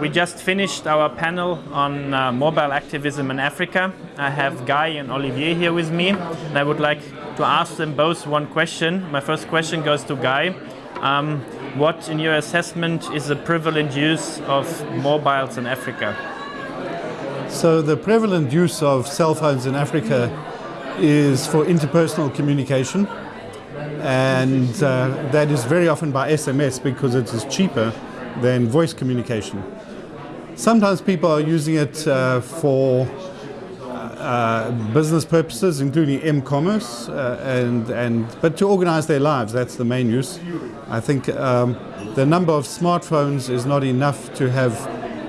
We just finished our panel on uh, mobile activism in Africa. I have Guy and Olivier here with me, and I would like to ask them both one question. My first question goes to Guy. Um, what, in your assessment, is the prevalent use of mobiles in Africa? So the prevalent use of cell phones in Africa is for interpersonal communication and uh, that is very often by SMS because it is cheaper than voice communication. Sometimes people are using it uh, for uh, business purposes, including m-commerce, uh, and, and, but to organize their lives, that's the main use. I think um, the number of smartphones is not enough to have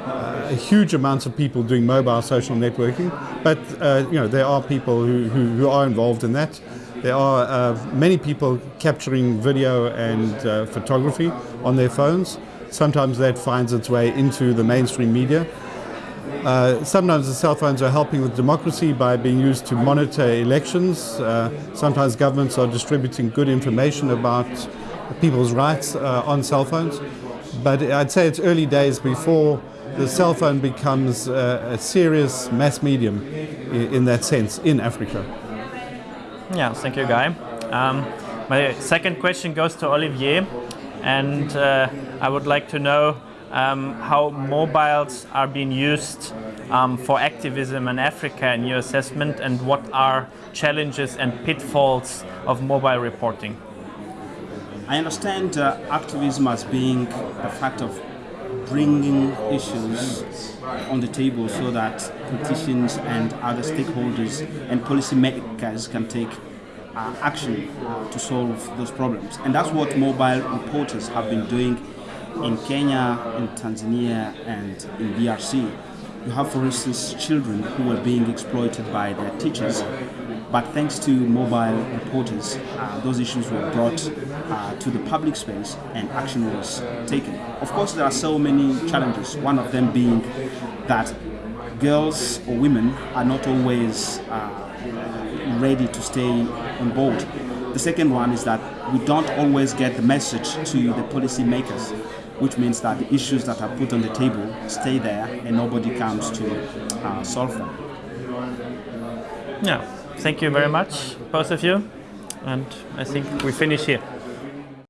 uh, huge amounts of people doing mobile social networking, but uh, you know, there are people who, who, who, are involved in that. There are uh, many people capturing video and uh, photography on their phones. Sometimes that finds its way into the mainstream media. Uh, sometimes the cell phones are helping with democracy by being used to monitor elections. Uh, sometimes governments are distributing good information about people's rights uh, on cell phones. But I'd say it's early days before the cell phone becomes a serious mass medium in that sense in Africa. Yeah, thank you, Guy. Um, my second question goes to Olivier, and uh, I would like to know um, how mobiles are being used um, for activism in Africa in your assessment and what are challenges and pitfalls of mobile reporting? I understand uh, activism as being a fact of bringing issues on the table so that politicians and other stakeholders and policymakers can take uh, action to solve those problems. And that's what mobile reporters have been doing in Kenya, in Tanzania, and in DRC. You have, for instance, children who are being exploited by their teachers, but thanks to mobile reporters, uh, those issues were brought uh, to the public space and action was taken. Of course, there are so many challenges, one of them being that girls or women are not always uh, ready to stay on board. The second one is that we don't always get the message to the policy makers which means that the issues that are put on the table stay there and nobody comes to uh, solve them. Yeah, thank you very much, both of you, and I think we finish here.